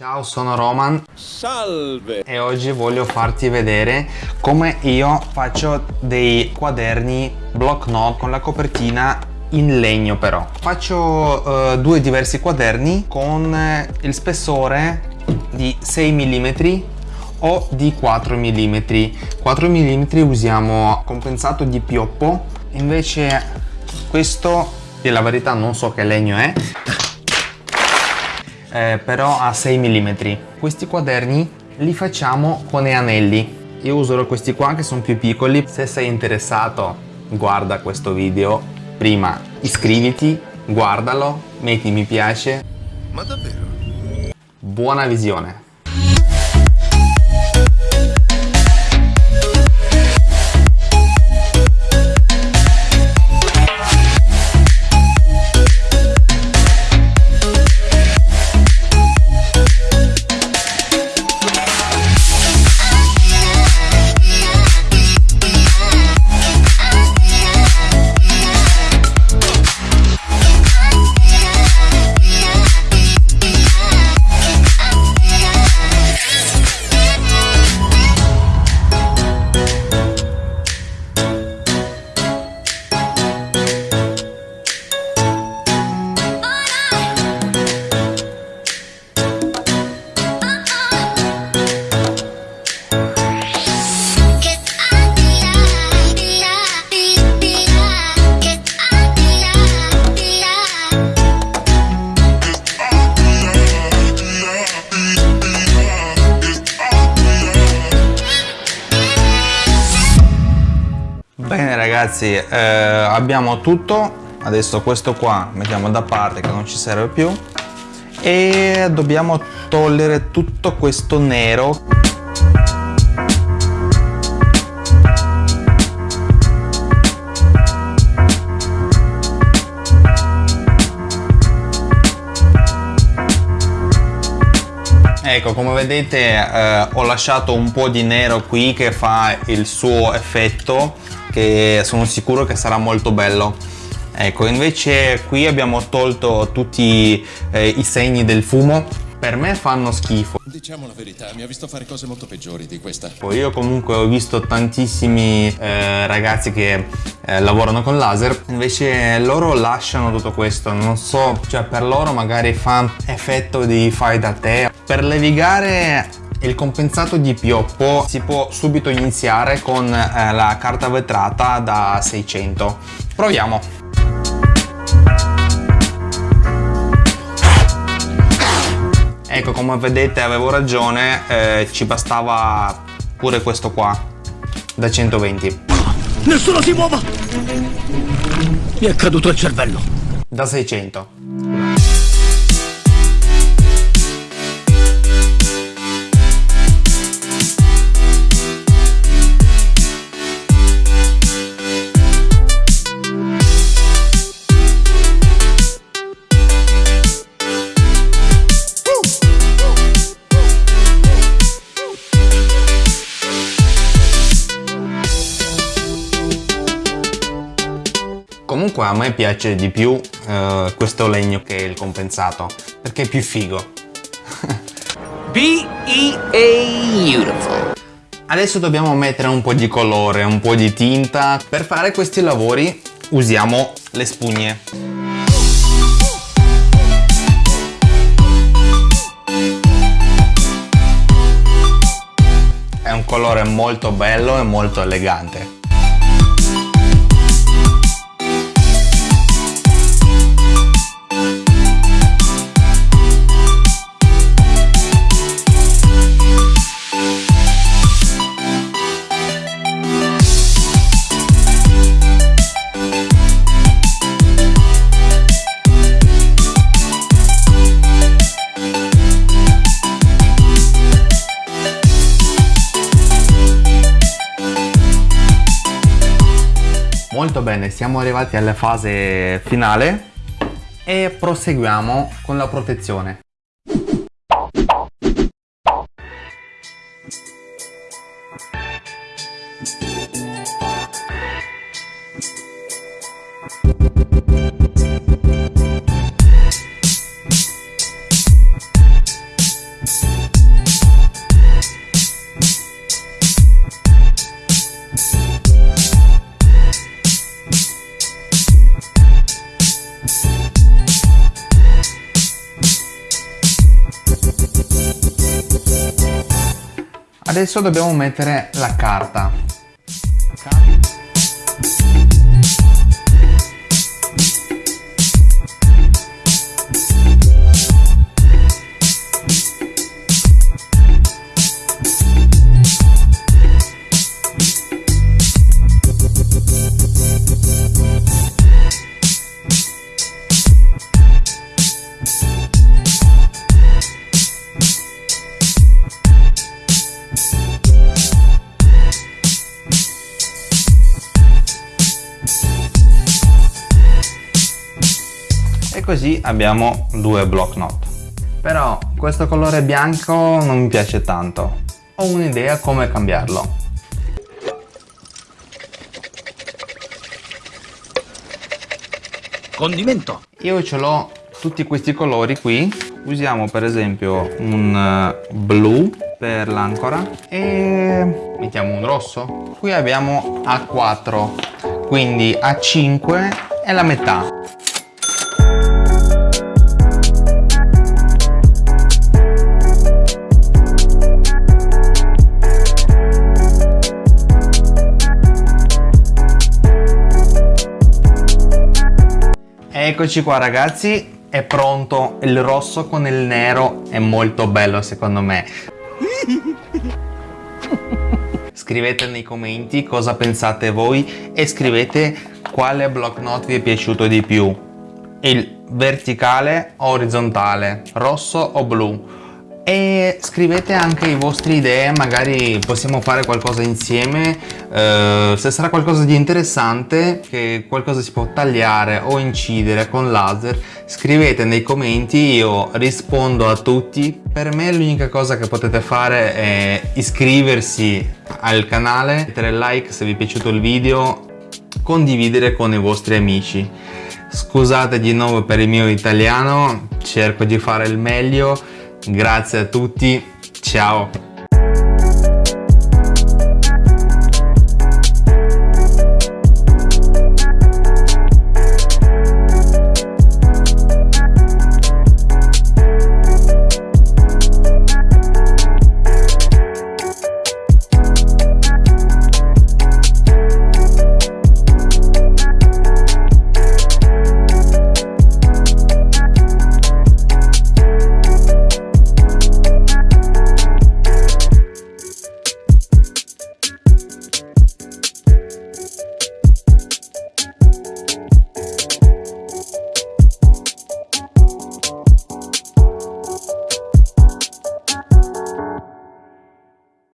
Ciao, sono Roman. Salve! E oggi voglio farti vedere come io faccio dei quaderni block note con la copertina in legno però. Faccio uh, due diversi quaderni con il spessore di 6 mm o di 4 mm 4 mm usiamo compensato di pioppo invece questo e la verità non so che legno è eh, però a 6 mm questi quaderni li facciamo con gli anelli. Io userò questi qua che sono più piccoli. Se sei interessato guarda questo video. Prima iscriviti guardalo metti mi piace. Ma davvero? buona visione Bene ragazzi, eh, abbiamo tutto, adesso questo qua mettiamo da parte che non ci serve più. E dobbiamo togliere tutto questo nero Ecco, come vedete eh, ho lasciato un po' di nero qui che fa il suo effetto che sono sicuro che sarà molto bello. Ecco, invece qui abbiamo tolto tutti eh, i segni del fumo. Per me fanno schifo. Diciamo la verità, mi ha visto fare cose molto peggiori di questa. Poi io comunque ho visto tantissimi eh, ragazzi che eh, lavorano con laser, invece loro lasciano tutto questo, non so, cioè per loro magari fa effetto di fai da te. Per levigare il compensato di pioppo si può subito iniziare con eh, la carta vetrata da 600. Proviamo! Ecco, come vedete avevo ragione, eh, ci bastava pure questo qua, da 120. Nessuno si muova! Mi è caduto il cervello. Da 600. Comunque a me piace di più uh, questo legno che il compensato, perché è più figo. B-E-A-Beautiful. Adesso dobbiamo mettere un po' di colore, un po' di tinta. Per fare questi lavori usiamo le spugne. È un colore molto bello e molto elegante. Molto bene, siamo arrivati alla fase finale e proseguiamo con la protezione. Adesso dobbiamo mettere la carta così abbiamo due block note. Però questo colore bianco non mi piace tanto. Ho un'idea come cambiarlo. Condimento. io ce l'ho tutti questi colori qui. Usiamo per esempio un eh, blu per l'ancora e mettiamo un rosso. Qui abbiamo A4 quindi A5 è la metà Eccoci qua ragazzi, è pronto il rosso con il nero, è molto bello secondo me. Scrivete nei commenti cosa pensate voi e scrivete quale block note vi è piaciuto di più. Il verticale o orizzontale, rosso o blu e scrivete anche le vostre idee magari possiamo fare qualcosa insieme. Eh, se sarà qualcosa di interessante che qualcosa si può tagliare o incidere con laser scrivete nei commenti io rispondo a tutti. Per me l'unica cosa che potete fare è iscriversi al canale mettere like se vi è piaciuto il video condividere con i vostri amici. Scusate di nuovo per il mio italiano cerco di fare il meglio Grazie a tutti, ciao!